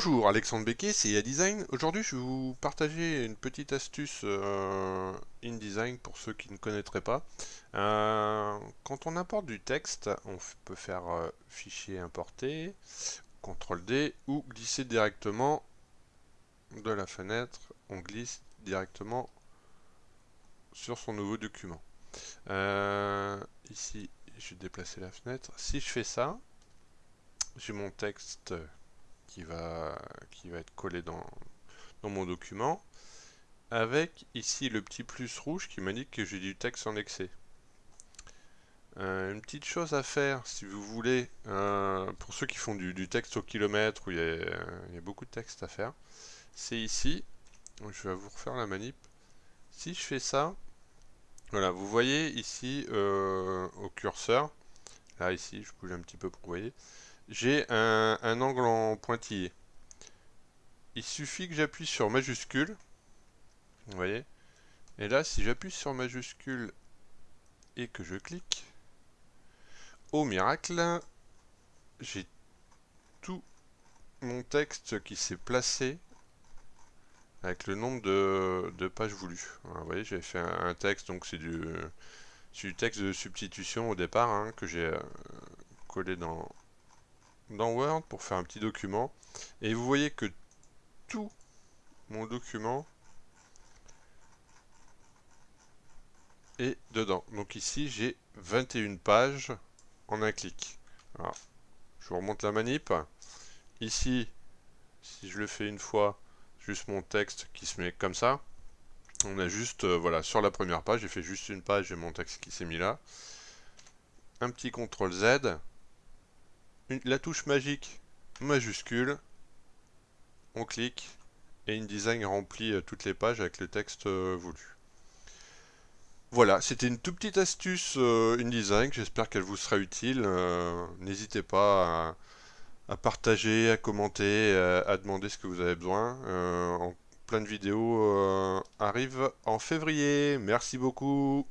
Bonjour, Alexandre Becquet, c'est InDesign. Aujourd'hui, je vais vous partager une petite astuce euh, InDesign pour ceux qui ne connaîtraient pas. Euh, quand on importe du texte, on peut faire euh, fichier importer, CTRL D ou glisser directement de la fenêtre. On glisse directement sur son nouveau document. ici, je vais déplacer la fenêtre. Si je fais ça, j'ai mon texte qui va, qui va être collé dans, dans mon document, avec ici le petit plus rouge qui m'indique que j'ai du texte en excès. Euh, une petite chose à faire, si vous voulez, euh, pour ceux qui font du, texte au kilomètre, où il y, a, beaucoup de texte à faire, c'est ici, je vais vous refaire la manip, si je fais ça, voilà, vous voyez ici euh, au curseur, là ici, je bouge un petit peu pour que vous voyez, j'ai un, angle en pointillé. Il suffit que j'appuie sur majuscule. Vous voyez Et là, si j'appuie sur majuscule et que je clique, au miracle, j'ai tout mon texte qui s'est placé avec le nombre de, pages voulues. vous voyez, j'ai fait un, texte, donc c'est du, du, texte de substitution au départ hein, que j'ai euh, collé dans, dans Word pour faire un petit document. Et vous voyez que tout mon document est dedans. Donc ici, j'ai 21 pages en un clic. Je vous remonte la manip. Ici, si je le fais une fois, juste mon texte qui se met comme ça. On a juste, euh, voilà, sur la première page, j'ai fait juste une page et mon texte qui s'est mis là. Un petit CTRL Z la touche magique majuscule, on clique et InDesign remplit euh, toutes les pages avec le texte euh, voulu. Voilà, c'était une toute petite astuce euh, InDesign, j'espère qu'elle vous sera utile. N'hésitez pas à, partager, à commenter, à, demander ce que vous avez besoin. plein de vidéos arrivent en février. Merci beaucoup